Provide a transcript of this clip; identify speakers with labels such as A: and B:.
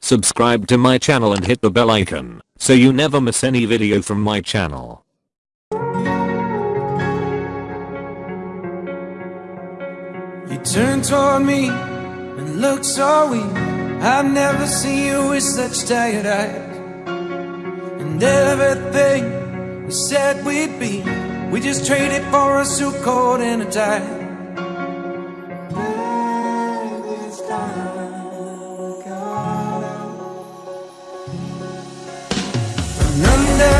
A: Subscribe to my channel and hit the bell icon so you never miss any video from my channel.
B: You turned toward me and looked so weak. I've never seen you with such tired eyes. And everything we said we'd be, we just traded for a suit coat and a tie. And